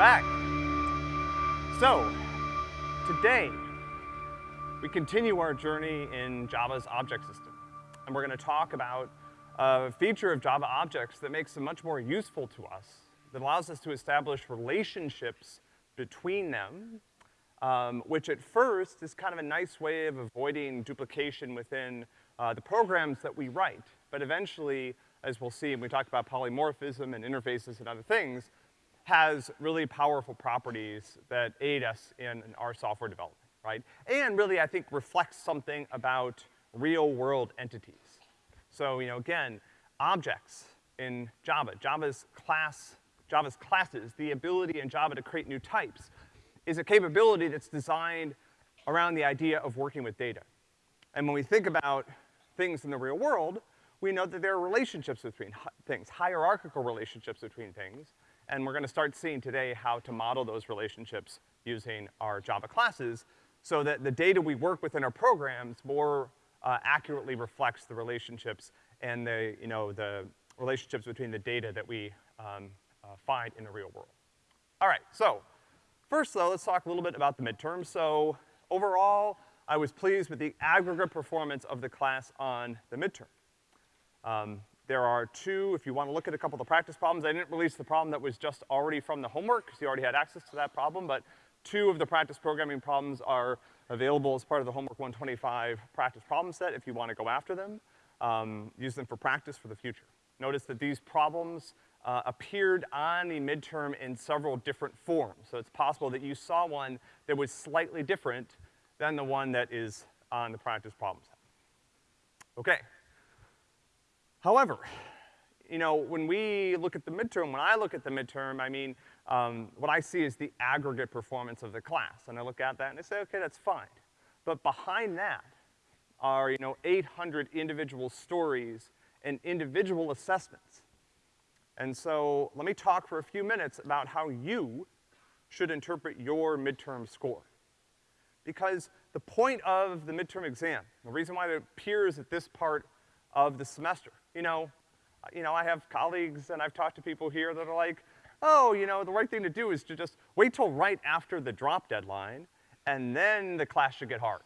back. So, today, we continue our journey in Java's object system. And we're gonna talk about a feature of Java objects that makes them much more useful to us, that allows us to establish relationships between them, um, which at first is kind of a nice way of avoiding duplication within uh, the programs that we write. But eventually, as we'll see when we talk about polymorphism and interfaces and other things, has really powerful properties that aid us in, in our software development, right? And really, I think, reflects something about real-world entities. So, you know, again, objects in Java, Java's class, Java's classes, the ability in Java to create new types, is a capability that's designed around the idea of working with data. And when we think about things in the real world, we know that there are relationships between things, hierarchical relationships between things, and we're gonna start seeing today how to model those relationships using our Java classes so that the data we work with in our programs more uh, accurately reflects the relationships and the, you know, the relationships between the data that we um, uh, find in the real world. All right, so first though, let's talk a little bit about the midterm. So overall, I was pleased with the aggregate performance of the class on the midterm. Um, there are two, if you want to look at a couple of the practice problems, I didn't release the problem that was just already from the homework, because you already had access to that problem, but two of the practice programming problems are available as part of the Homework 125 practice problem set if you want to go after them. Um, use them for practice for the future. Notice that these problems uh, appeared on the midterm in several different forms. So it's possible that you saw one that was slightly different than the one that is on the practice problem set. Okay. However, you know, when we look at the midterm, when I look at the midterm, I mean, um, what I see is the aggregate performance of the class. And I look at that and I say, okay, that's fine. But behind that are, you know, 800 individual stories and individual assessments. And so let me talk for a few minutes about how you should interpret your midterm score. Because the point of the midterm exam, the reason why it appears at this part of the semester. You know, you know, I have colleagues and I've talked to people here that are like, oh, you know, the right thing to do is to just wait till right after the drop deadline, and then the class should get hard,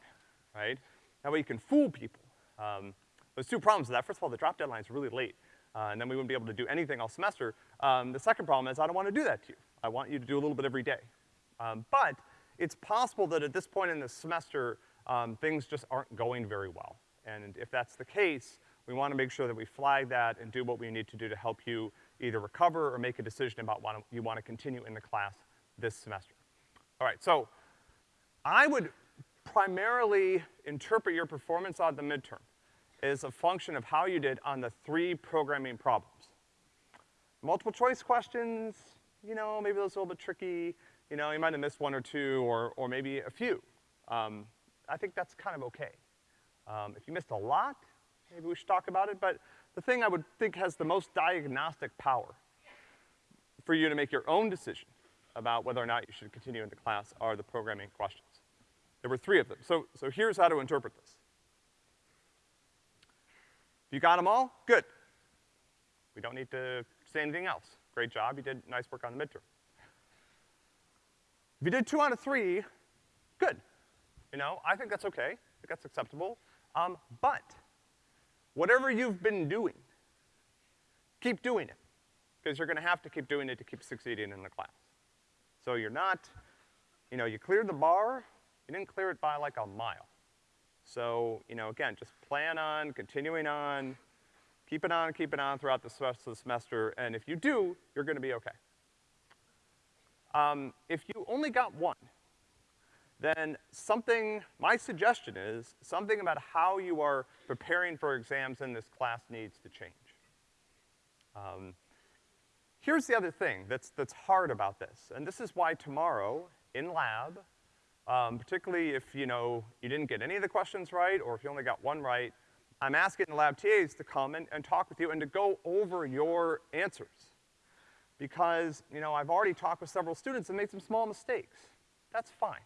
right? That way you can fool people. Um, there's two problems with that. First of all, the drop deadline is really late, uh, and then we wouldn't be able to do anything all semester. Um, the second problem is I don't want to do that to you. I want you to do a little bit every day. Um, but it's possible that at this point in the semester, um, things just aren't going very well. And if that's the case, we wanna make sure that we flag that and do what we need to do to help you either recover or make a decision about what you wanna continue in the class this semester. All right, so I would primarily interpret your performance on the midterm as a function of how you did on the three programming problems. Multiple choice questions, you know, maybe those are a little bit tricky. You know, you might have missed one or two or, or maybe a few. Um, I think that's kind of okay. Um, if you missed a lot, maybe we should talk about it, but the thing I would think has the most diagnostic power for you to make your own decision about whether or not you should continue in the class are the programming questions. There were three of them. So, so here's how to interpret this. If you got them all, good. We don't need to say anything else. Great job, you did nice work on the midterm. If you did two out of three, good. You know, I think that's okay. I think that's acceptable. Um, but whatever you've been doing, keep doing it. Because you're gonna have to keep doing it to keep succeeding in the class. So you're not, you know, you cleared the bar, you didn't clear it by like a mile. So, you know, again, just plan on continuing on, keep it on, keep it on throughout the rest of the semester, and if you do, you're gonna be okay. Um, if you only got one, then something, my suggestion is, something about how you are preparing for exams in this class needs to change. Um, here's the other thing that's, that's hard about this, and this is why tomorrow, in lab, um, particularly if, you know, you didn't get any of the questions right, or if you only got one right, I'm asking the lab TAs to come and, and talk with you and to go over your answers. Because, you know, I've already talked with several students and made some small mistakes. That's fine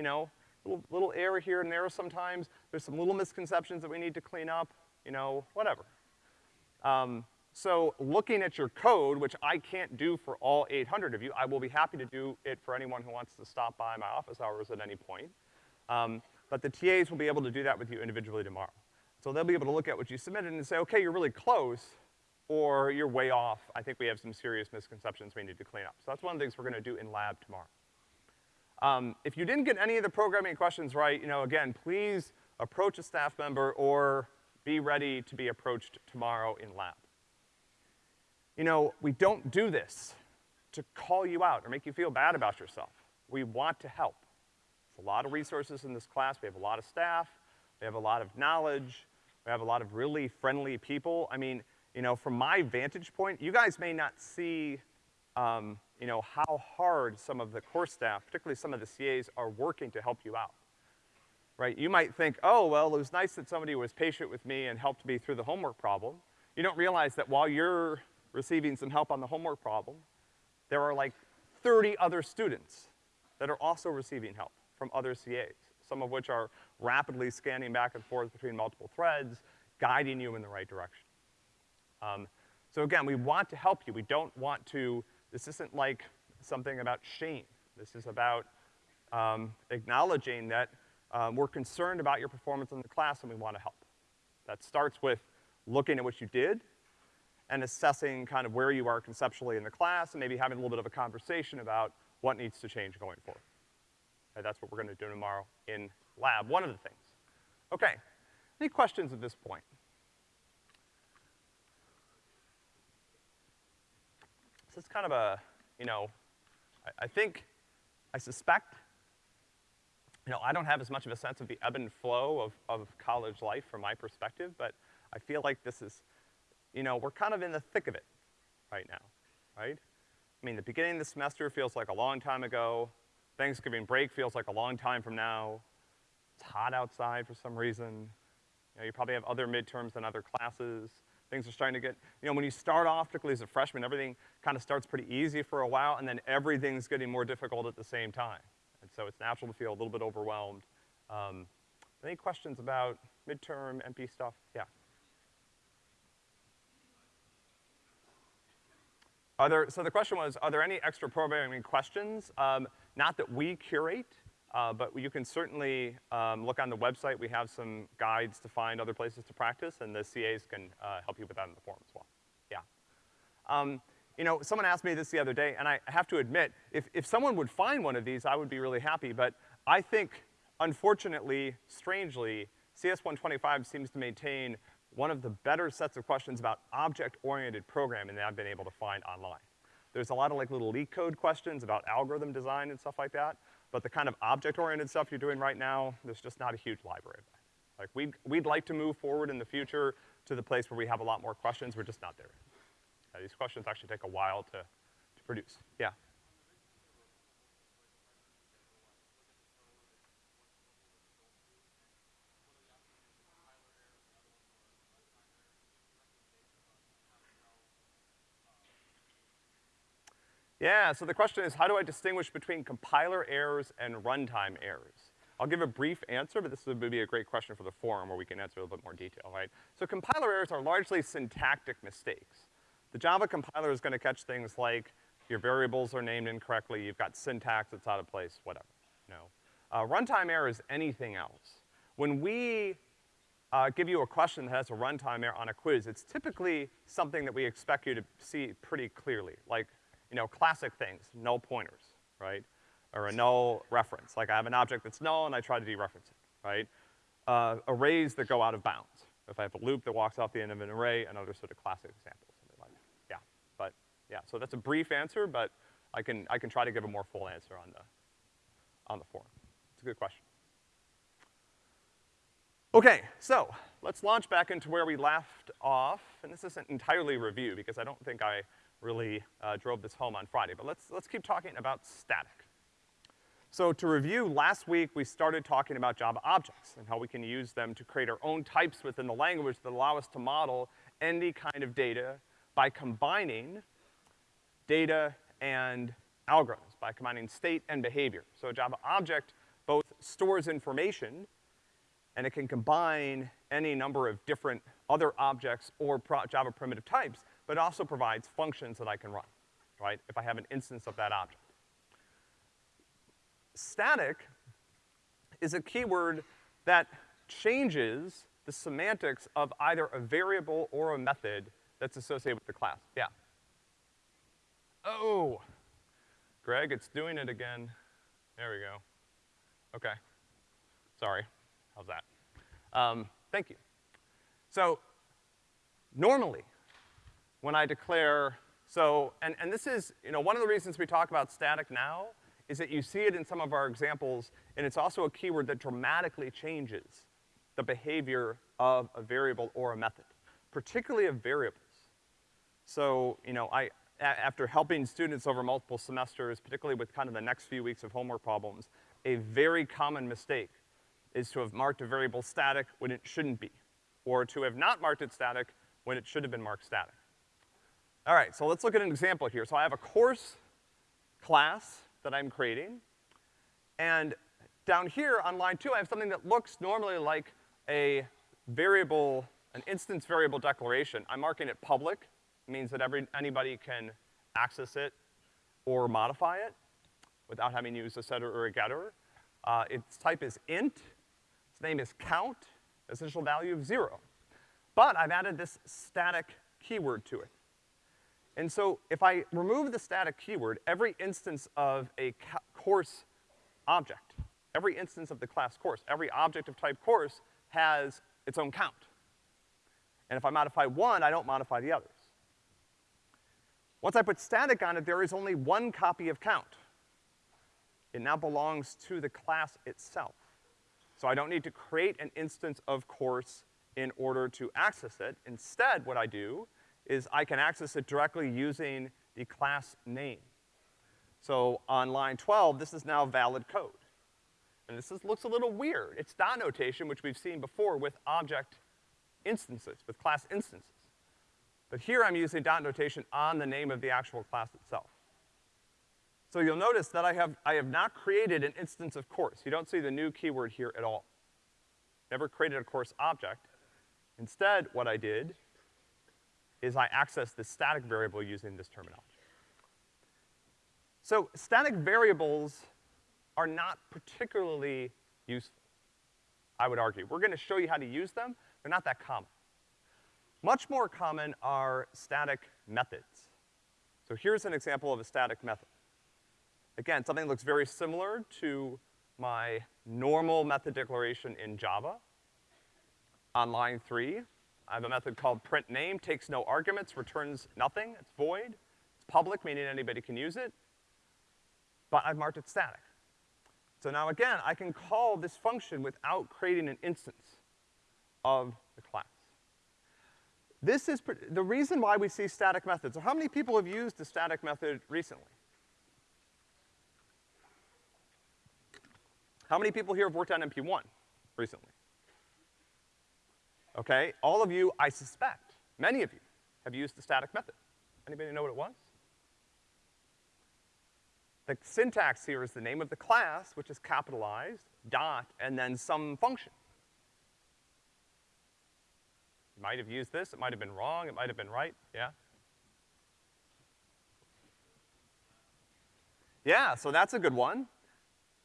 you know, little, little error here and there sometimes. There's some little misconceptions that we need to clean up, you know, whatever. Um, So looking at your code, which I can't do for all 800 of you, I will be happy to do it for anyone who wants to stop by my office hours at any point. Um, but the TAs will be able to do that with you individually tomorrow. So they'll be able to look at what you submitted and say, okay, you're really close, or you're way off. I think we have some serious misconceptions we need to clean up. So that's one of the things we're gonna do in lab tomorrow. Um, if you didn't get any of the programming questions right, you know, again, please approach a staff member or be ready to be approached tomorrow in lab. You know, we don't do this to call you out or make you feel bad about yourself. We want to help. There's a lot of resources in this class. We have a lot of staff. We have a lot of knowledge. We have a lot of really friendly people. I mean, you know, from my vantage point, you guys may not see, um, you know, how hard some of the course staff, particularly some of the CAs, are working to help you out. Right? You might think, oh, well, it was nice that somebody was patient with me and helped me through the homework problem. You don't realize that while you're receiving some help on the homework problem, there are like 30 other students that are also receiving help from other CAs, some of which are rapidly scanning back and forth between multiple threads, guiding you in the right direction. Um, so again, we want to help you. We don't want to, this isn't like something about shame. This is about um, acknowledging that um, we're concerned about your performance in the class and we want to help. That starts with looking at what you did and assessing kind of where you are conceptually in the class and maybe having a little bit of a conversation about what needs to change going forward. Okay, that's what we're gonna do tomorrow in lab, one of the things. Okay, any questions at this point? Is kind of a, you know, I, I think, I suspect you know, I don't have as much of a sense of the ebb and flow of, of college life from my perspective, but I feel like this is, you know, we're kind of in the thick of it right now, right? I mean, the beginning of the semester feels like a long time ago. Thanksgiving break feels like a long time from now. It's hot outside for some reason. You know, you probably have other midterms and other classes. Things are starting to get, you know, when you start off, particularly as a freshman, everything kind of starts pretty easy for a while, and then everything's getting more difficult at the same time. And so it's natural to feel a little bit overwhelmed. Um, any questions about midterm, MP stuff? Yeah. There, so the question was, are there any extra programming questions? Um, not that we curate, uh, but you can certainly um, look on the website. We have some guides to find other places to practice, and the CAs can uh, help you with that in the forum as well. Yeah. Um, you know, someone asked me this the other day, and I have to admit, if, if someone would find one of these, I would be really happy, but I think, unfortunately, strangely, CS125 seems to maintain one of the better sets of questions about object-oriented programming that I've been able to find online. There's a lot of like little LeetCode questions about algorithm design and stuff like that, but the kind of object-oriented stuff you're doing right now, there's just not a huge library of that. Like, we'd, we'd like to move forward in the future to the place where we have a lot more questions, we're just not there. Uh, these questions actually take a while to, to produce. Yeah? Yeah, so the question is, how do I distinguish between compiler errors and runtime errors? I'll give a brief answer, but this would be a great question for the forum where we can answer a little bit more detail, right? So compiler errors are largely syntactic mistakes. The Java compiler is gonna catch things like your variables are named incorrectly, you've got syntax that's out of place, whatever, know. Uh, runtime error is anything else. When we uh, give you a question that has a runtime error on a quiz, it's typically something that we expect you to see pretty clearly, like, you know, classic things, null pointers, right? Or a null reference. Like I have an object that's null and I try to dereference it, right? Uh, arrays that go out of bounds. If I have a loop that walks off the end of an array, another sort of classic example. Yeah, But, yeah. so that's a brief answer, but I can, I can try to give a more full answer on the, on the forum. It's a good question. Okay, so let's launch back into where we left off, and this isn't entirely review because I don't think I really uh, drove this home on Friday, but let's, let's keep talking about static. So to review, last week we started talking about Java objects and how we can use them to create our own types within the language that allow us to model any kind of data by combining data and algorithms by combining state and behavior. So a Java object both stores information and it can combine any number of different other objects or Java primitive types, but it also provides functions that I can run, right, if I have an instance of that object. Static is a keyword that changes the semantics of either a variable or a method that's associated with the class. Yeah. Oh, Greg, it's doing it again. There we go. Okay. Sorry. How's that? Um, thank you. So, normally, when I declare, so, and, and this is, you know, one of the reasons we talk about static now is that you see it in some of our examples, and it's also a keyword that dramatically changes the behavior of a variable or a method, particularly of variables. So, you know, I, after helping students over multiple semesters, particularly with kind of the next few weeks of homework problems, a very common mistake is to have marked a variable static when it shouldn't be, or to have not marked it static when it should have been marked static. All right, so let's look at an example here. So I have a course class that I'm creating, and down here on line two, I have something that looks normally like a variable, an instance variable declaration. I'm marking it public, means that every, anybody can access it or modify it without having to use a setter or a getter. Uh, its type is int, its name is count, its initial value of zero. But I've added this static keyword to it. And so if I remove the static keyword, every instance of a course object, every instance of the class course, every object of type course has its own count. And if I modify one, I don't modify the others. Once I put static on it, there is only one copy of count. It now belongs to the class itself. So I don't need to create an instance of course in order to access it. Instead, what I do is I can access it directly using the class name. So on line 12, this is now valid code. And this is, looks a little weird. It's dot notation, which we've seen before with object instances, with class instances. But here I'm using dot notation on the name of the actual class itself. So you'll notice that I have, I have not created an instance of course. You don't see the new keyword here at all. Never created a course object. Instead, what I did is I access the static variable using this terminology. So static variables are not particularly useful, I would argue. We're gonna show you how to use them. They're not that common. Much more common are static methods. So here's an example of a static method. Again, something looks very similar to my normal method declaration in Java. On line three, I have a method called print name, takes no arguments, returns nothing, it's void. It's public, meaning anybody can use it. But I've marked it static. So now again, I can call this function without creating an instance of the class. This is, the reason why we see static methods, So how many people have used the static method recently? How many people here have worked on MP1 recently? Okay, all of you, I suspect, many of you, have used the static method. Anybody know what it was? The syntax here is the name of the class, which is capitalized, dot, and then some function. You might have used this, it might have been wrong, it might have been right, yeah? Yeah, so that's a good one.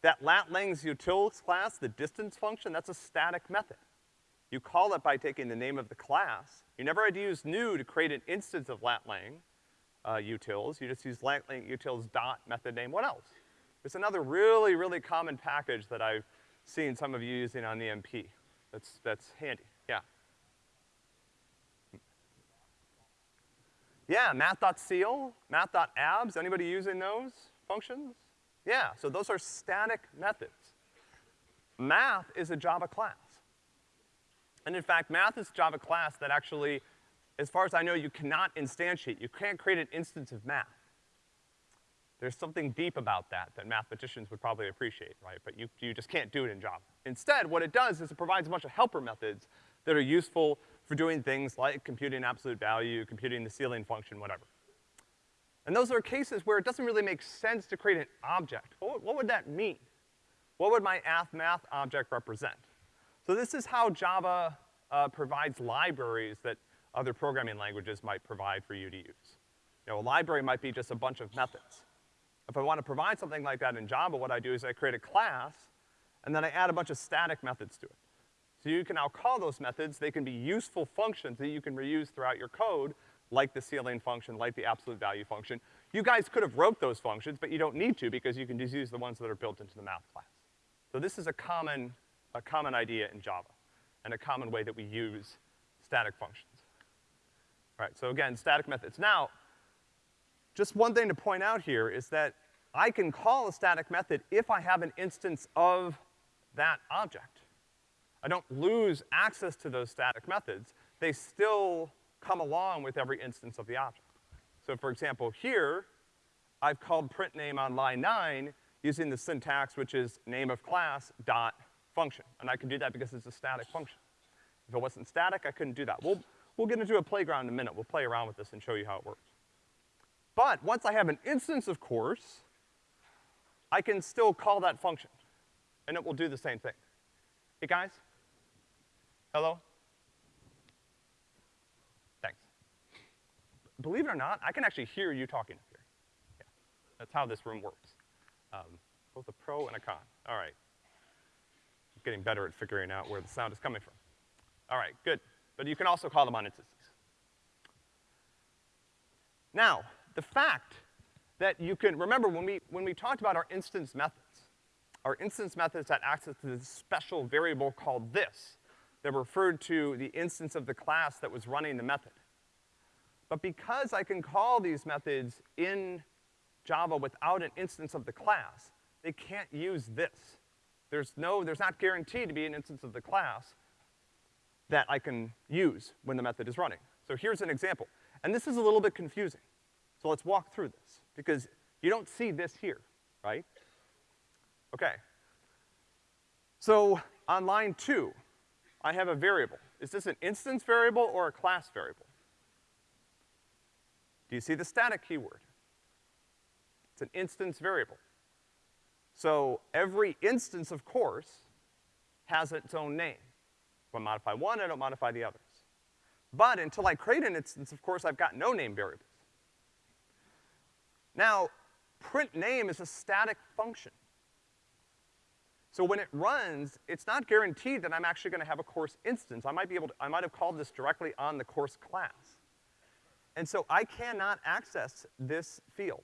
That lat-langs utils class, the distance function, that's a static method. You call it by taking the name of the class. You never had to use new to create an instance of lat-lang uh, utils. You just use lat-lang utils dot method name. What else? It's another really, really common package that I've seen some of you using on the MP. That's, that's handy, yeah. Yeah, math.ceil, math.abs, anybody using those functions? Yeah, so those are static methods. Math is a Java class. And in fact, math is Java class that actually, as far as I know, you cannot instantiate. You can't create an instance of math. There's something deep about that that mathematicians would probably appreciate, right? But you, you just can't do it in Java. Instead, what it does is it provides a bunch of helper methods that are useful for doing things like computing absolute value, computing the ceiling function, whatever. And those are cases where it doesn't really make sense to create an object. What, what would that mean? What would my math object represent? So this is how Java uh, provides libraries that other programming languages might provide for you to use. You know, a library might be just a bunch of methods. If I want to provide something like that in Java, what I do is I create a class, and then I add a bunch of static methods to it. So you can now call those methods, they can be useful functions that you can reuse throughout your code, like the ceiling function, like the absolute value function. You guys could have wrote those functions, but you don't need to because you can just use the ones that are built into the math class. So this is a common, a common idea in Java, and a common way that we use static functions. All right, so again, static methods. Now, just one thing to point out here is that I can call a static method if I have an instance of that object. I don't lose access to those static methods. They still come along with every instance of the object. So for example, here, I've called print name on line nine using the syntax which is name of class dot function. And I can do that because it's a static function. If it wasn't static, I couldn't do that. We'll, we'll get into a playground in a minute. We'll play around with this and show you how it works. But once I have an instance of course, I can still call that function, and it will do the same thing. Hey, guys? Hello? Thanks. Believe it or not, I can actually hear you talking up here. Yeah, that's how this room works. Um, both a pro and a con. All right. Getting better at figuring out where the sound is coming from. All right, good. But you can also call them on instances. Now, the fact that you can, remember when we, when we talked about our instance methods, our instance methods had access to this special variable called this, that referred to the instance of the class that was running the method. But because I can call these methods in Java without an instance of the class, they can't use this. There's no, there's not guaranteed to be an instance of the class that I can use when the method is running. So here's an example. And this is a little bit confusing. So let's walk through this, because you don't see this here, right? Okay. So on line two, I have a variable. Is this an instance variable or a class variable? Do you see the static keyword? It's an instance variable. So every instance, of course, has its own name. If I modify one, I don't modify the others. But until I create an instance, of course, I've got no name variables. Now, print name is a static function. So when it runs, it's not guaranteed that I'm actually gonna have a course instance. I might be able to, I might have called this directly on the course class. And so I cannot access this field.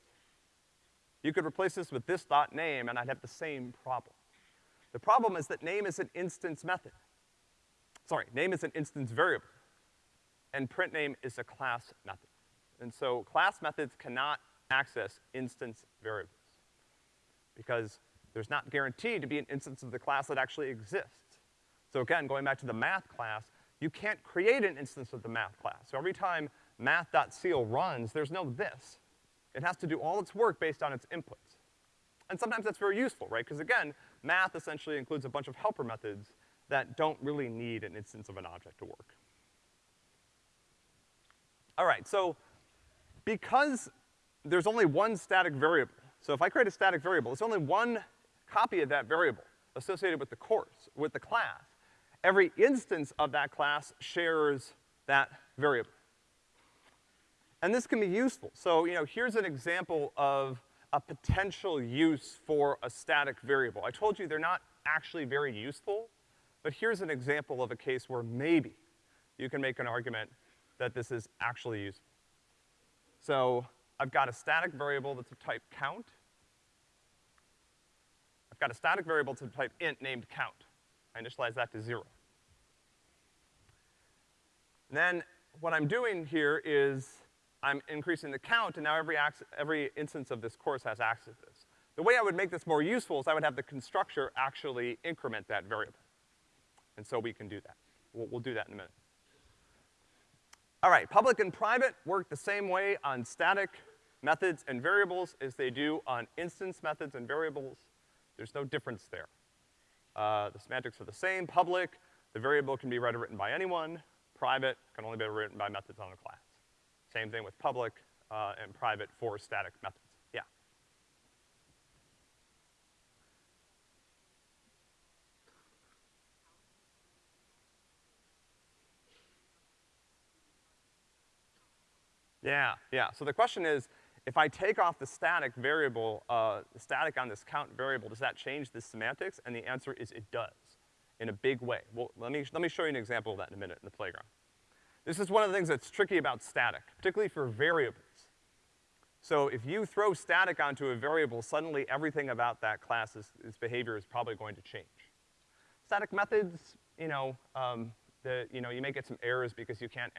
You could replace this with this dot name and I'd have the same problem. The problem is that name is an instance method. Sorry, name is an instance variable. And print name is a class method. And so class methods cannot access instance variables. Because there's not guaranteed to be an instance of the class that actually exists. So again, going back to the math class, you can't create an instance of the math class. So every time math.ceil runs, there's no this. It has to do all its work based on its inputs. And sometimes that's very useful, right? Because again, math essentially includes a bunch of helper methods that don't really need an instance of an object to work. All right, so because there's only one static variable, so if I create a static variable, it's only one copy of that variable associated with the course, with the class. Every instance of that class shares that variable. And this can be useful. So, you know, here's an example of a potential use for a static variable. I told you they're not actually very useful, but here's an example of a case where maybe you can make an argument that this is actually useful. So, I've got a static variable that's of type count, I've got a static variable to type int named count. I initialize that to zero. And then what I'm doing here is I'm increasing the count, and now every, every instance of this course has access to this. The way I would make this more useful is I would have the constructor actually increment that variable. And so we can do that. We'll, we'll do that in a minute. All right, public and private work the same way on static methods and variables as they do on instance methods and variables. There's no difference there. Uh, the semantics are the same. Public, the variable can be read or written by anyone. Private can only be written by methods on a class. Same thing with public uh, and private for static methods. Yeah. Yeah, yeah. So the question is, if I take off the static variable, uh, static on this count variable, does that change the semantics? And the answer is it does, in a big way. Well, let me, let me show you an example of that in a minute in the playground. This is one of the things that's tricky about static, particularly for variables. So if you throw static onto a variable, suddenly everything about that class's its behavior is probably going to change. Static methods, you know, um, the, you know, you may get some errors because you can't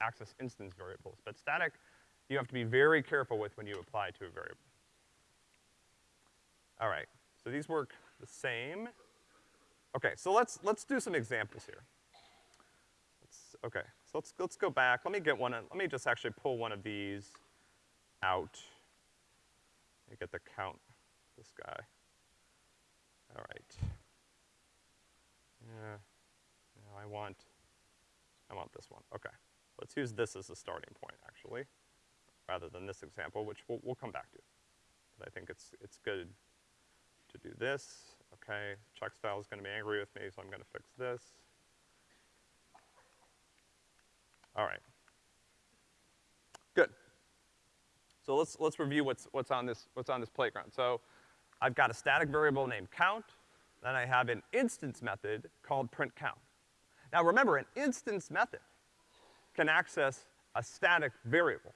access instance variables, but static, you have to be very careful with when you apply to a variable. All right, so these work the same. Okay, so let's, let's do some examples here. Let's, okay, so let's, let's go back. Let me get one, let me just actually pull one of these out. Let me get the count, this guy. All right. Yeah, no, I want, I want this one, okay. Let's use this as a starting point, actually rather than this example, which we'll, we'll come back to. But I think it's, it's good to do this. Okay, Checkstyle is gonna be angry with me, so I'm gonna fix this. All right. Good. So let's, let's review what's, what's on this, what's on this playground. So I've got a static variable named count, then I have an instance method called print count. Now remember, an instance method can access a static variable.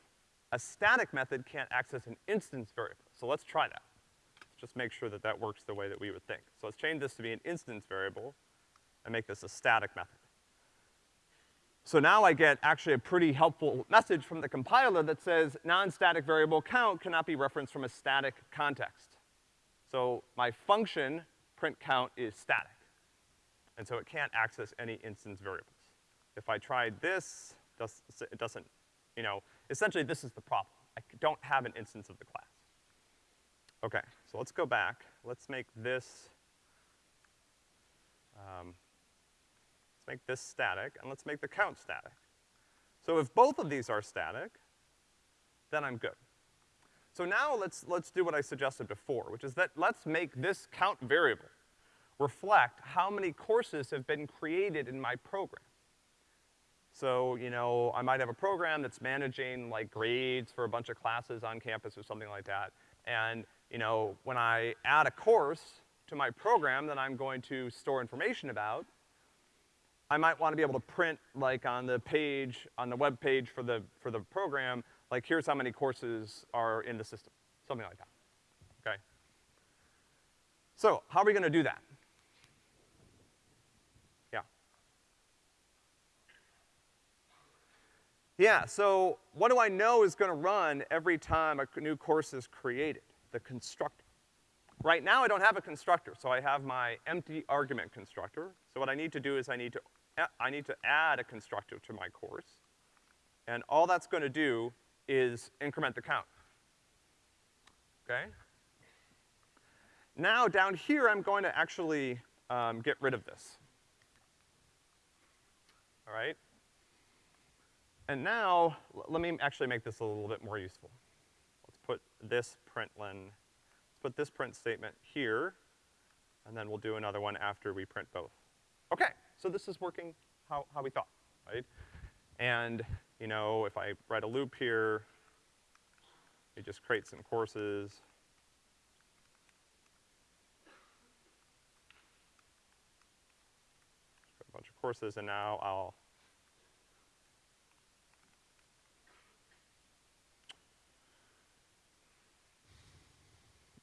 A static method can't access an instance variable. So let's try that. Let's Just make sure that that works the way that we would think. So let's change this to be an instance variable and make this a static method. So now I get actually a pretty helpful message from the compiler that says non-static variable count cannot be referenced from a static context. So my function, print count, is static. And so it can't access any instance variables. If I tried this, it doesn't, you know, essentially this is the problem. I don't have an instance of the class. Okay, so let's go back. Let's make this, um, let's make this static, and let's make the count static. So if both of these are static, then I'm good. So now let's, let's do what I suggested before, which is that let's make this count variable reflect how many courses have been created in my program. So, you know, I might have a program that's managing like grades for a bunch of classes on campus or something like that. And, you know, when I add a course to my program that I'm going to store information about, I might want to be able to print like on the page, on the web page for the, for the program, like here's how many courses are in the system, something like that, okay? So, how are we gonna do that? Yeah, Yeah, so what do I know is gonna run every time a new course is created? The constructor. Right now I don't have a constructor, so I have my empty argument constructor. So what I need to do is I need to, I need to add a constructor to my course. And all that's gonna do is increment the count. Okay? Now down here I'm going to actually um, get rid of this. All right? And now, let me actually make this a little bit more useful. Let's put this println, let's put this print statement here, and then we'll do another one after we print both. Okay, so this is working how, how we thought, right? And, you know, if I write a loop here, it just creates some courses. A bunch of courses, and now I'll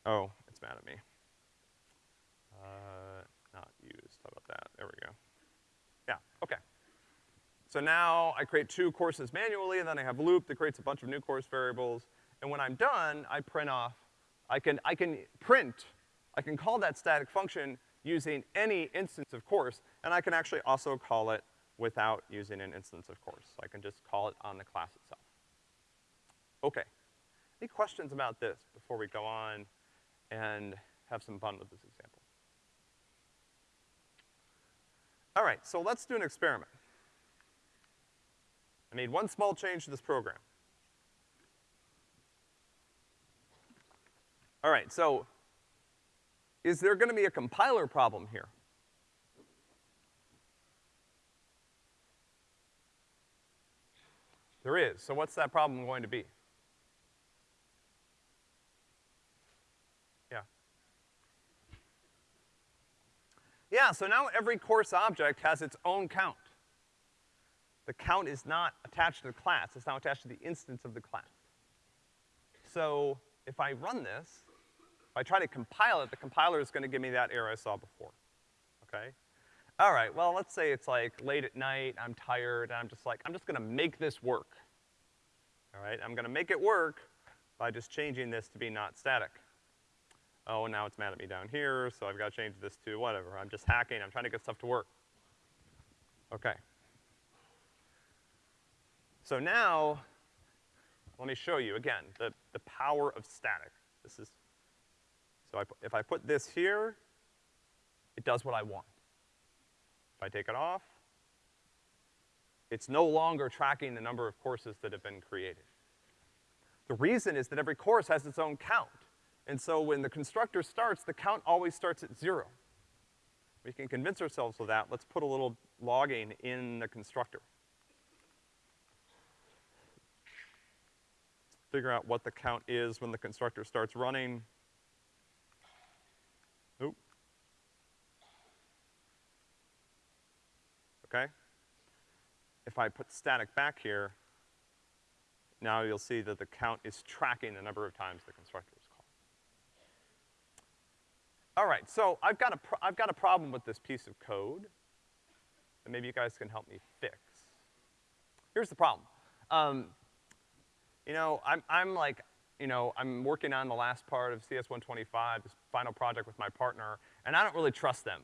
Oh, it's mad at me. Uh, not used, how about that? There we go. Yeah, okay. So now I create two courses manually, and then I have loop that creates a bunch of new course variables. And when I'm done, I print off, I can, I can print, I can call that static function using any instance of course, and I can actually also call it without using an instance of course. So I can just call it on the class itself. Okay. Any questions about this before we go on and have some fun with this example. All right, so let's do an experiment. I made one small change to this program. All right, so is there gonna be a compiler problem here? There is. So what's that problem going to be? Yeah. Yeah, so now every course object has its own count. The count is not attached to the class, it's now attached to the instance of the class. So if I run this, if I try to compile it, the compiler is gonna give me that error I saw before, okay? All right, well, let's say it's like late at night, I'm tired, and I'm just like, I'm just gonna make this work. All right, I'm gonna make it work by just changing this to be not static. Oh, now it's mad at me down here, so I've gotta change this to whatever. I'm just hacking, I'm trying to get stuff to work. Okay. So now, let me show you again, the, the power of static. This is, so I, if I put this here, it does what I want. If I take it off, it's no longer tracking the number of courses that have been created. The reason is that every course has its own count. And so when the constructor starts, the count always starts at zero. We can convince ourselves of that. Let's put a little logging in the constructor. Figure out what the count is when the constructor starts running. Oop. okay? If I put static back here, now you'll see that the count is tracking the number of times the constructor is called. All right, so I've got a, I've got a problem with this piece of code that maybe you guys can help me fix. Here's the problem. Um, you know, I'm, I'm like, you know, I'm working on the last part of CS125, this final project with my partner, and I don't really trust them,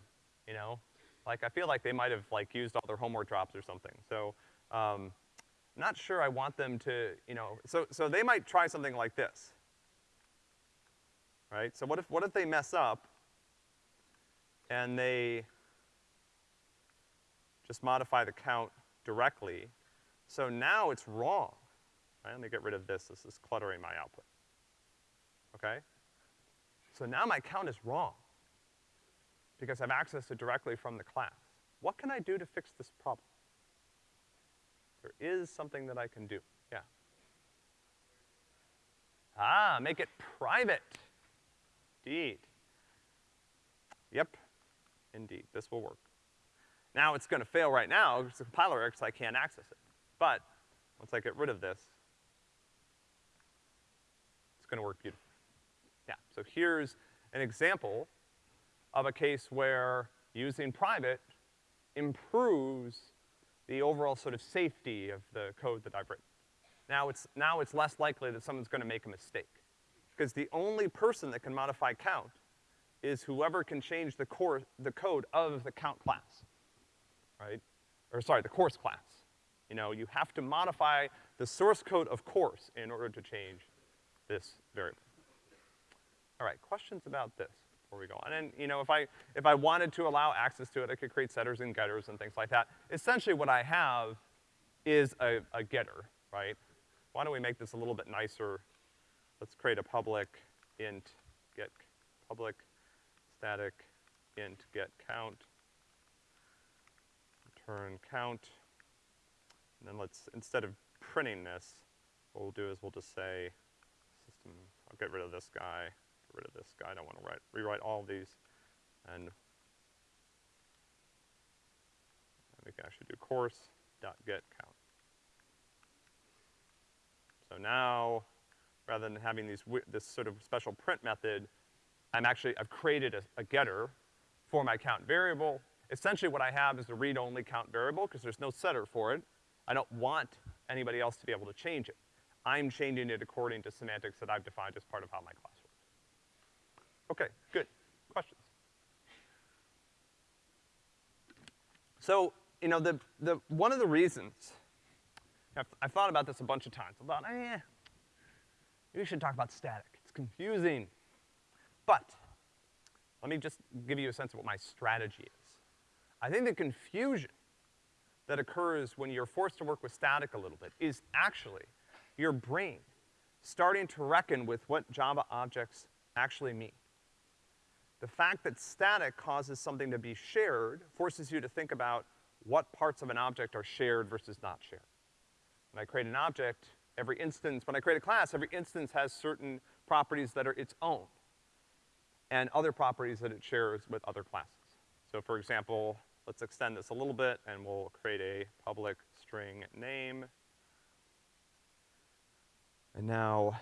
you know? Like, I feel like they might have, like, used all their homework drops or something. So, um, not sure I want them to, you know, so, so they might try something like this. Right? So what if, what if they mess up and they just modify the count directly? So now it's wrong. Right? Let me get rid of this. This is cluttering my output. Okay? So now my count is wrong because I've accessed it directly from the class. What can I do to fix this problem? There is something that I can do, yeah. Ah, make it private. Indeed. Yep, indeed, this will work. Now it's gonna fail right now because the compiler I can't access it. But once I get rid of this, gonna work beautifully. Yeah, so here's an example of a case where using private improves the overall sort of safety of the code that I've written. Now it's, now it's less likely that someone's gonna make a mistake. Because the only person that can modify count is whoever can change the core, the code of the count class, right? Or sorry, the course class. You know, you have to modify the source code of course in order to change this variable. All right, questions about this? before we go on. And, you know, if I, if I wanted to allow access to it, I could create setters and getters and things like that. Essentially what I have is a, a getter, right? Why don't we make this a little bit nicer? Let's create a public int get public static int get count, return count, and then let's, instead of printing this, what we'll do is we'll just say I'll get rid of this guy, get rid of this guy. I don't want to write, rewrite all of these. And we can actually do course dot get count. So now, rather than having these, this sort of special print method, I'm actually, I've created a, a getter for my count variable. Essentially what I have is a read-only count variable because there's no setter for it. I don't want anybody else to be able to change it. I'm changing it according to semantics that I've defined as part of how my class works. Okay, good. Questions? So, you know, the, the, one of the reasons, I've, I've thought about this a bunch of times. I thought, eh, we should talk about static. It's confusing. But, let me just give you a sense of what my strategy is. I think the confusion that occurs when you're forced to work with static a little bit is actually your brain starting to reckon with what Java objects actually mean. The fact that static causes something to be shared forces you to think about what parts of an object are shared versus not shared. When I create an object, every instance, when I create a class, every instance has certain properties that are its own, and other properties that it shares with other classes. So for example, let's extend this a little bit, and we'll create a public string name. And now,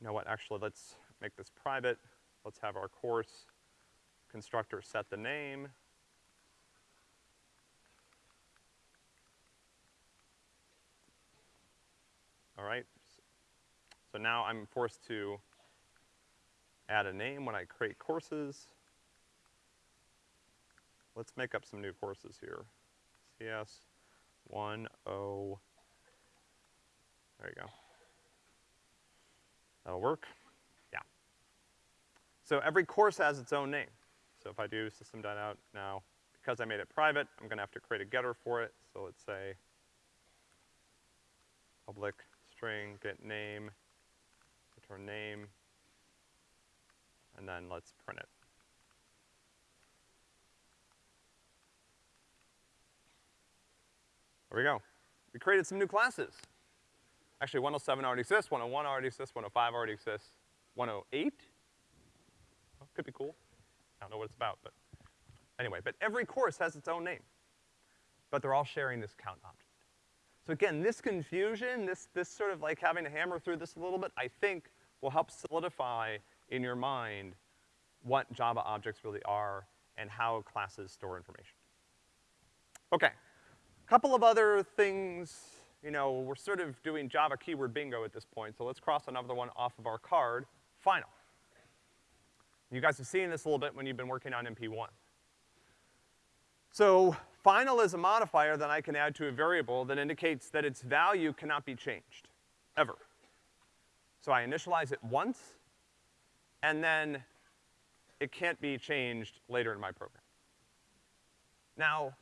you know what, actually, let's make this private. Let's have our course constructor set the name. All right, so now I'm forced to add a name when I create courses. Let's make up some new courses here. CS 10, there you go. That'll work. Yeah. So every course has its own name. So if I do system.out now, because I made it private, I'm gonna have to create a getter for it. So let's say public string get name, return name, and then let's print it. There we go. We created some new classes. Actually, 107 already exists, 101 already exists, 105 already exists, 108? Oh, could be cool. I don't know what it's about, but anyway, but every course has its own name. But they're all sharing this count object. So again, this confusion, this, this sort of like having to hammer through this a little bit, I think will help solidify in your mind what Java objects really are and how classes store information. Okay. Couple of other things, you know, we're sort of doing Java keyword bingo at this point, so let's cross another one off of our card, final. You guys have seen this a little bit when you've been working on MP1. So, final is a modifier that I can add to a variable that indicates that its value cannot be changed, ever. So I initialize it once, and then it can't be changed later in my program. Now,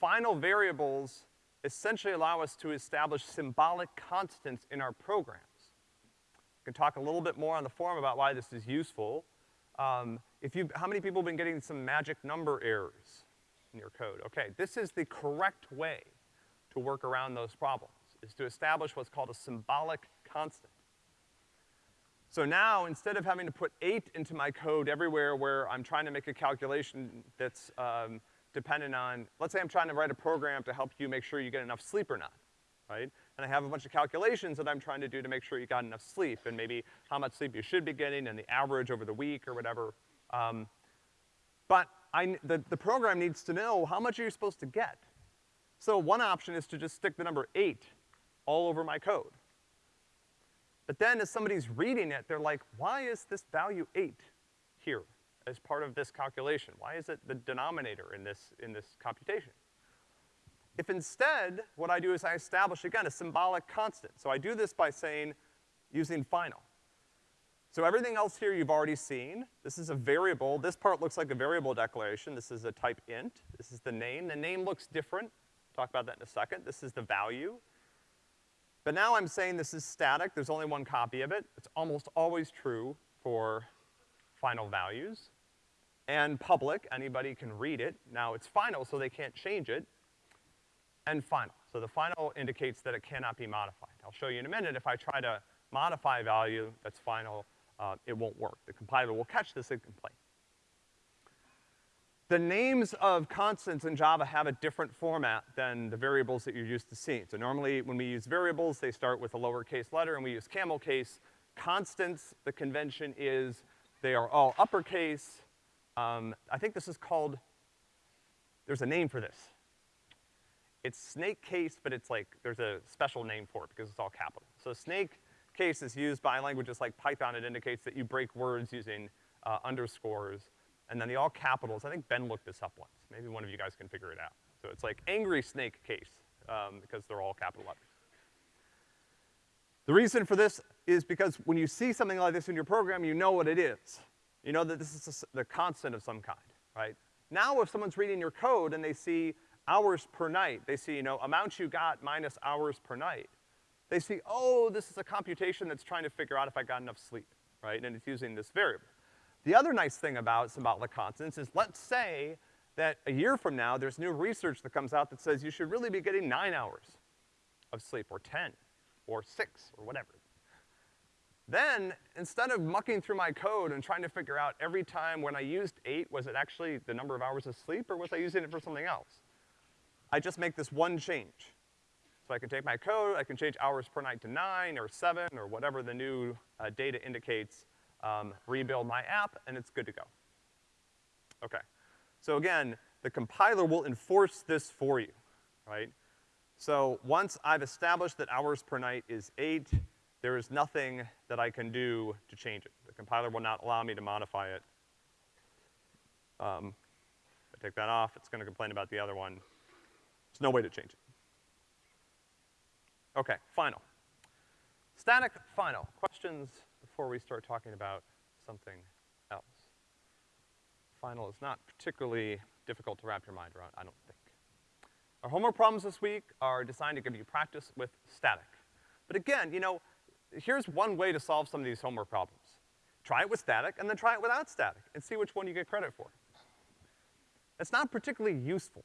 final variables essentially allow us to establish symbolic constants in our programs. We can talk a little bit more on the forum about why this is useful. Um, if you, how many people have been getting some magic number errors in your code? Okay, this is the correct way to work around those problems, is to establish what's called a symbolic constant. So now, instead of having to put eight into my code everywhere where I'm trying to make a calculation that's, um, dependent on, let's say I'm trying to write a program to help you make sure you get enough sleep or not, right? And I have a bunch of calculations that I'm trying to do to make sure you got enough sleep, and maybe how much sleep you should be getting, and the average over the week or whatever. Um, but I, the, the program needs to know how much are you supposed to get. So one option is to just stick the number eight all over my code. But then as somebody's reading it, they're like, why is this value eight here? As part of this calculation? Why is it the denominator in this, in this computation? If instead, what I do is I establish, again, a symbolic constant. So I do this by saying, using final. So everything else here you've already seen. This is a variable. This part looks like a variable declaration. This is a type int. This is the name. The name looks different. Talk about that in a second. This is the value. But now I'm saying this is static. There's only one copy of it. It's almost always true for final values and public, anybody can read it. Now it's final, so they can't change it, and final. So the final indicates that it cannot be modified. I'll show you in a minute, if I try to modify a value that's final, uh, it won't work. The compiler will catch this and complain. The names of constants in Java have a different format than the variables that you're used to seeing. So normally when we use variables, they start with a lowercase letter and we use camel case. Constants, the convention is they are all uppercase, um, I think this is called, there's a name for this. It's snake case, but it's like, there's a special name for it because it's all capital. So snake case is used by languages like Python. It indicates that you break words using uh, underscores. And then the all capitals, I think Ben looked this up once. Maybe one of you guys can figure it out. So it's like angry snake case, um, because they're all capital letters. The reason for this is because when you see something like this in your program, you know what it is. You know that this is a, the constant of some kind, right? Now if someone's reading your code and they see hours per night, they see, you know, amount you got minus hours per night, they see, oh, this is a computation that's trying to figure out if I got enough sleep, right? And it's using this variable. The other nice thing about symbolic constants is let's say that a year from now there's new research that comes out that says you should really be getting nine hours of sleep, or 10, or six, or whatever. Then, instead of mucking through my code and trying to figure out every time when I used eight, was it actually the number of hours of sleep, or was I using it for something else? I just make this one change. So I can take my code, I can change hours per night to nine, or seven, or whatever the new uh, data indicates, um, rebuild my app, and it's good to go. Okay. So again, the compiler will enforce this for you, right? So once I've established that hours per night is eight, there is nothing that I can do to change it. The compiler will not allow me to modify it. Um, I take that off, it's gonna complain about the other one. There's no way to change it. Okay, final. Static final. Questions before we start talking about something else? Final is not particularly difficult to wrap your mind around, I don't think. Our homework problems this week are designed to give you practice with static. But again, you know, here's one way to solve some of these homework problems. Try it with static, and then try it without static, and see which one you get credit for. It's not particularly useful,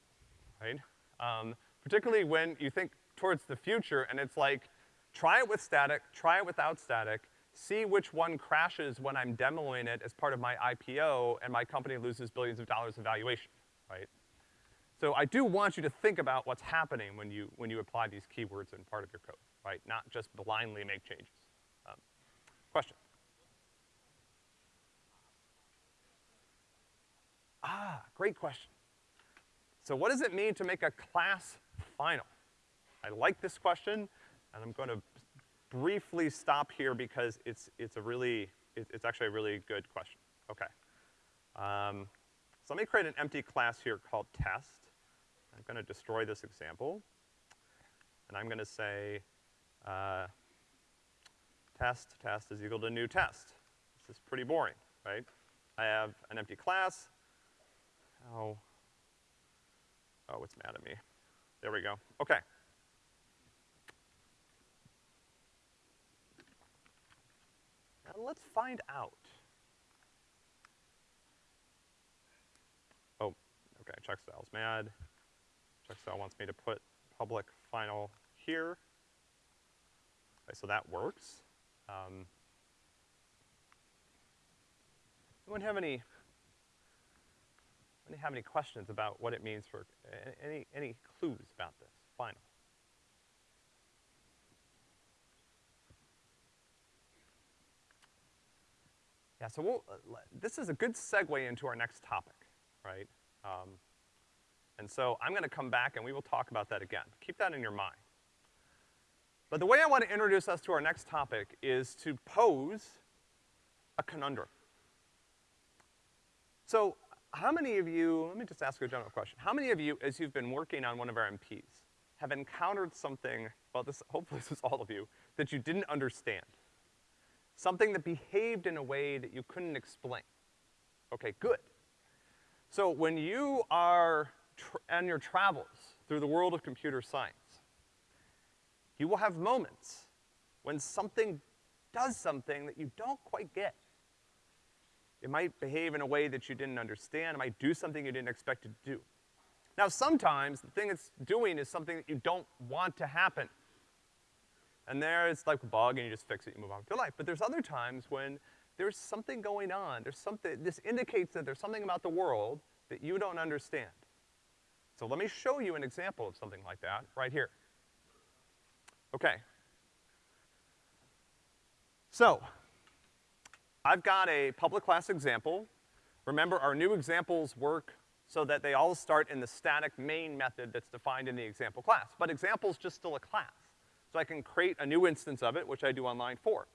right? Um, particularly when you think towards the future, and it's like, try it with static, try it without static, see which one crashes when I'm demoing it as part of my IPO, and my company loses billions of dollars in valuation, right? So I do want you to think about what's happening when you, when you apply these keywords in part of your code, right? Not just blindly make changes. Question? Ah, great question. So what does it mean to make a class final? I like this question, and I'm gonna briefly stop here because it's, it's a really, it, it's actually a really good question. Okay. Um, so let me create an empty class here called test. I'm gonna destroy this example. And I'm gonna say, uh, test, test is equal to new test. This is pretty boring, right? I have an empty class. Oh, oh, it's mad at me. There we go. Okay. Now let's find out. Oh, okay, checkstyle's mad. Checkstyle wants me to put public final here. Okay, so that works. Um, anyone have any, anyone have any questions about what it means for, any, any clues about this final? Yeah, so we'll, uh, this is a good segue into our next topic, right? Um, and so I'm gonna come back and we will talk about that again. Keep that in your mind. But the way I want to introduce us to our next topic is to pose a conundrum. So, how many of you, let me just ask you a general question. How many of you, as you've been working on one of our MPs, have encountered something, well this, hopefully this is all of you, that you didn't understand? Something that behaved in a way that you couldn't explain. Okay, good. So when you are on your travels through the world of computer science, you will have moments when something does something that you don't quite get. It might behave in a way that you didn't understand, it might do something you didn't expect it to do. Now sometimes, the thing it's doing is something that you don't want to happen. And there it's like a bug and you just fix it, you move on with your life. But there's other times when there's something going on, there's something, this indicates that there's something about the world that you don't understand. So let me show you an example of something like that right here. Okay. So, I've got a public class example. Remember, our new examples work so that they all start in the static main method that's defined in the example class. But example's just still a class. So I can create a new instance of it, which I do on line four.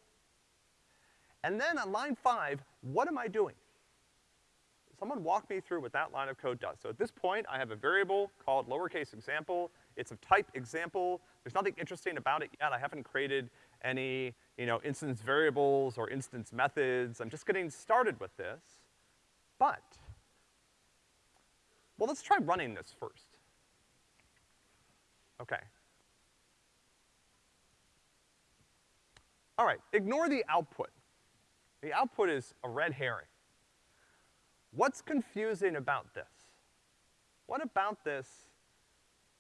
And then on line five, what am I doing? Someone walk me through what that line of code does. So at this point, I have a variable called lowercase example. It's of type example. There's nothing interesting about it yet. I haven't created any, you know, instance variables or instance methods. I'm just getting started with this. But, well, let's try running this first. Okay. All right, ignore the output. The output is a red herring. What's confusing about this? What about this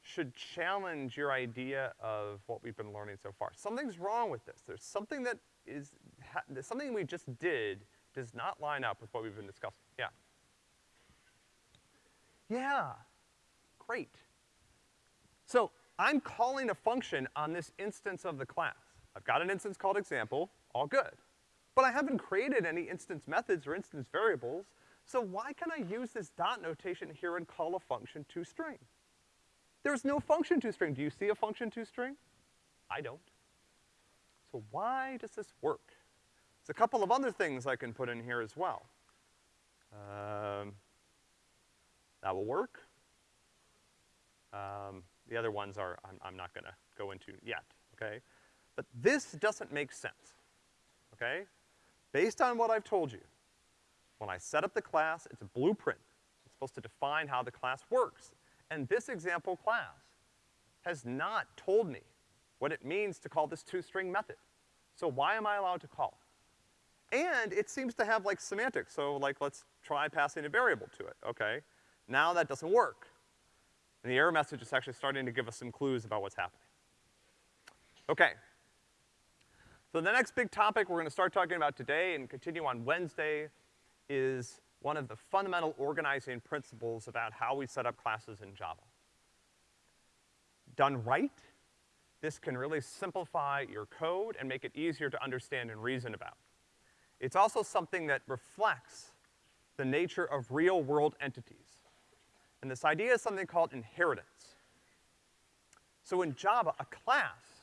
should challenge your idea of what we've been learning so far. Something's wrong with this. There's something that is, something we just did does not line up with what we've been discussing. Yeah. Yeah, great. So I'm calling a function on this instance of the class. I've got an instance called example, all good. But I haven't created any instance methods or instance variables, so why can I use this dot notation here and call a function toString? There's no function toString. Do you see a function toString? I don't. So why does this work? There's a couple of other things I can put in here as well. Um, that will work. Um, the other ones are, I'm, I'm not gonna go into yet, okay? But this doesn't make sense, okay? Based on what I've told you, when I set up the class, it's a blueprint. It's supposed to define how the class works. And this example class has not told me what it means to call this toString method. So why am I allowed to call it? And it seems to have like semantics, so like let's try passing a variable to it, okay? Now that doesn't work. And the error message is actually starting to give us some clues about what's happening. Okay. So the next big topic we're gonna start talking about today and continue on Wednesday is one of the fundamental organizing principles about how we set up classes in Java. Done right, this can really simplify your code and make it easier to understand and reason about. It's also something that reflects the nature of real-world entities. And this idea is something called inheritance. So in Java, a class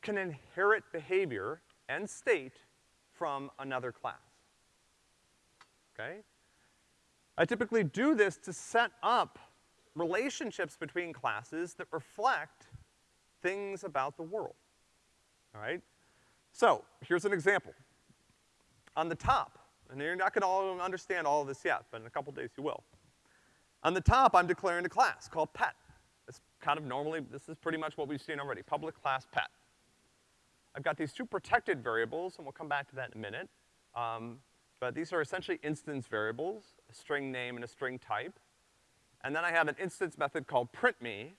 can inherit behavior and state from another class. Okay? I typically do this to set up relationships between classes that reflect things about the world. All right? So, here's an example. On the top, and you're not gonna all understand all of this yet, but in a couple days you will. On the top, I'm declaring a class called pet. It's kind of normally, this is pretty much what we've seen already, public class pet. I've got these two protected variables, and we'll come back to that in a minute. Um, but these are essentially instance variables, a string name and a string type. And then I have an instance method called printMe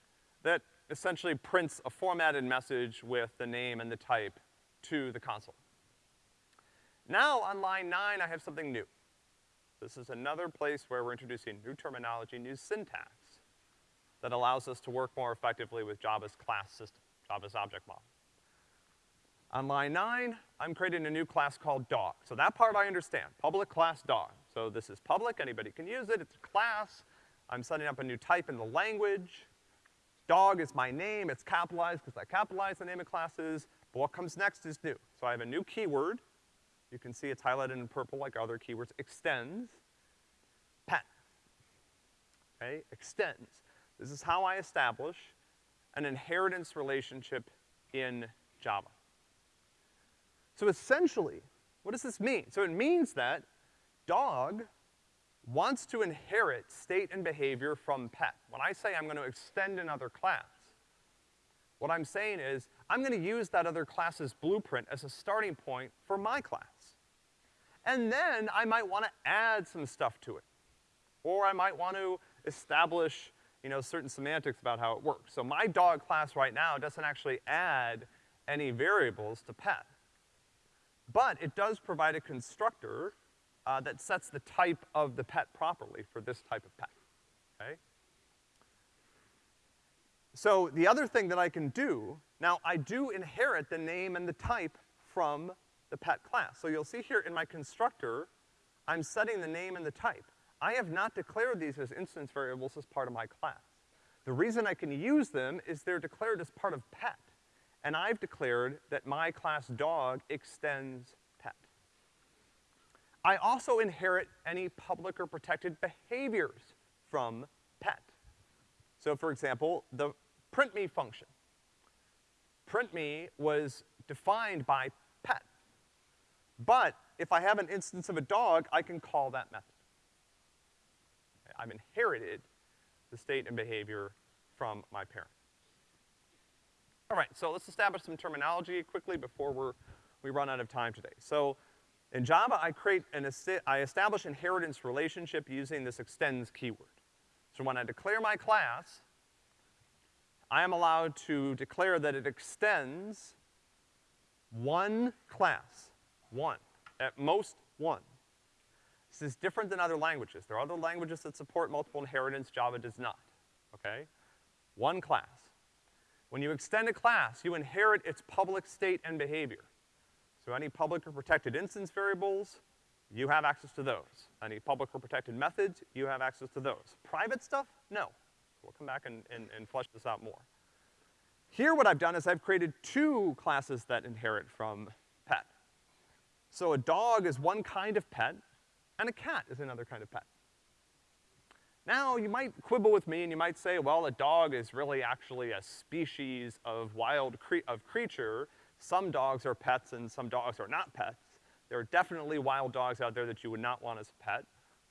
that essentially prints a formatted message with the name and the type to the console. Now on line nine, I have something new. This is another place where we're introducing new terminology, new syntax that allows us to work more effectively with Java's class system, Java's object model. On line nine, I'm creating a new class called dog. So that part I understand, public class dog. So this is public, anybody can use it, it's a class. I'm setting up a new type in the language. Dog is my name, it's capitalized because I capitalize the name of classes, but what comes next is new. So I have a new keyword. You can see it's highlighted in purple like other keywords. Extends. Pet. Okay, extends. This is how I establish an inheritance relationship in Java. So essentially, what does this mean? So it means that dog wants to inherit state and behavior from pet. When I say I'm gonna extend another class, what I'm saying is, I'm gonna use that other class's blueprint as a starting point for my class. And then I might wanna add some stuff to it. Or I might want to establish, you know, certain semantics about how it works. So my dog class right now doesn't actually add any variables to pet. But it does provide a constructor uh, that sets the type of the pet properly for this type of pet, okay? So the other thing that I can do, now I do inherit the name and the type from the pet class. So you'll see here in my constructor, I'm setting the name and the type. I have not declared these as instance variables as part of my class. The reason I can use them is they're declared as part of pet and I've declared that my class dog extends pet. I also inherit any public or protected behaviors from pet. So for example, the printMe function. PrintMe was defined by pet. But if I have an instance of a dog, I can call that method. I've inherited the state and behavior from my parent. All right, so let's establish some terminology quickly before we're, we run out of time today. So in Java, I create an, I establish inheritance relationship using this extends keyword. So when I declare my class, I am allowed to declare that it extends one class, one, at most one. This is different than other languages. There are other languages that support multiple inheritance, Java does not, okay? One class. When you extend a class, you inherit its public state and behavior. So any public or protected instance variables, you have access to those. Any public or protected methods, you have access to those. Private stuff, no. We'll come back and, and, and flesh this out more. Here what I've done is I've created two classes that inherit from pet. So a dog is one kind of pet, and a cat is another kind of pet. Now, you might quibble with me and you might say, well, a dog is really actually a species of wild cre of creature. Some dogs are pets and some dogs are not pets. There are definitely wild dogs out there that you would not want as a pet.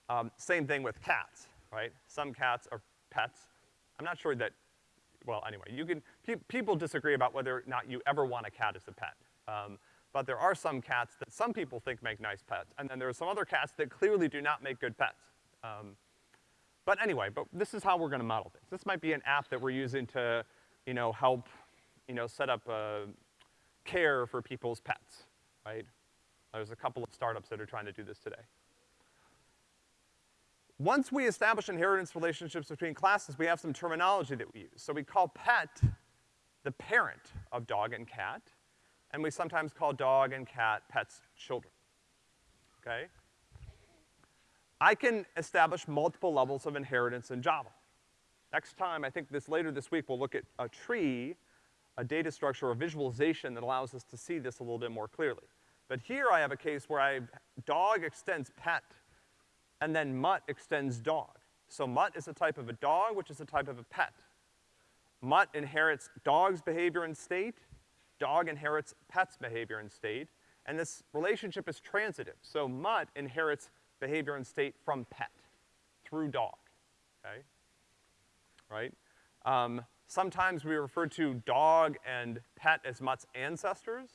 Um, same thing with cats, right? Some cats are pets. I'm not sure that, well, anyway, you can, pe people disagree about whether or not you ever want a cat as a pet. Um, but there are some cats that some people think make nice pets, and then there are some other cats that clearly do not make good pets. Um, but anyway, but this is how we're gonna model things. This might be an app that we're using to, you know, help, you know, set up, uh, care for people's pets, right? There's a couple of startups that are trying to do this today. Once we establish inheritance relationships between classes, we have some terminology that we use. So we call pet the parent of dog and cat, and we sometimes call dog and cat pets children, okay? I can establish multiple levels of inheritance in Java. Next time, I think this, later this week, we'll look at a tree, a data structure, a visualization that allows us to see this a little bit more clearly. But here I have a case where I, dog extends pet, and then mutt extends dog. So mutt is a type of a dog, which is a type of a pet. Mutt inherits dog's behavior and state, dog inherits pet's behavior and state, and this relationship is transitive. So mutt inherits behavior and state from pet through dog, okay? Right? Um, sometimes we refer to dog and pet as mutt's ancestors,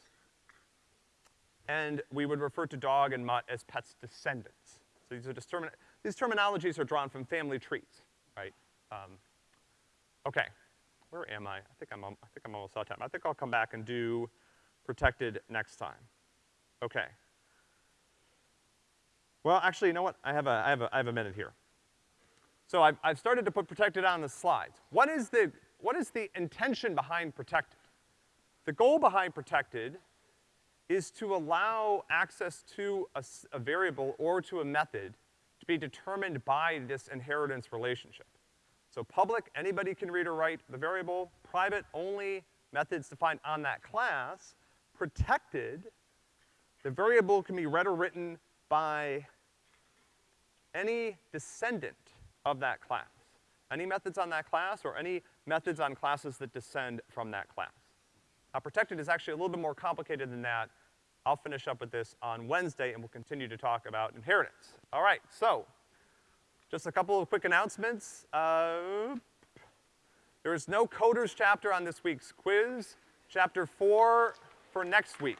and we would refer to dog and mutt as pet's descendants. So these are determin these terminologies are drawn from family trees, right? Um, okay, where am I? I think I'm, I think I'm almost out of time. I think I'll come back and do protected next time. Okay. Well, actually, you know what? I have a, I have a, I have a minute here. So I've, I've started to put protected on the slides. What is the, what is the intention behind protected? The goal behind protected is to allow access to a, a variable or to a method to be determined by this inheritance relationship. So public, anybody can read or write the variable. Private, only methods defined on that class. Protected, the variable can be read or written by any descendant of that class. Any methods on that class or any methods on classes that descend from that class. Now protected is actually a little bit more complicated than that. I'll finish up with this on Wednesday and we'll continue to talk about inheritance. All right, so, just a couple of quick announcements. Uh, there is no coders chapter on this week's quiz. Chapter four for next week.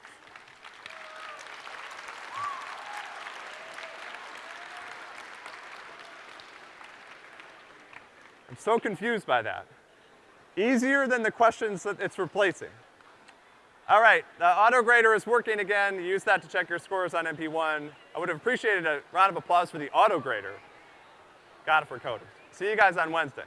I'm so confused by that. Easier than the questions that it's replacing. All right, the auto grader is working again. Use that to check your scores on MP1. I would have appreciated a round of applause for the auto grader. Got it for coders. See you guys on Wednesday.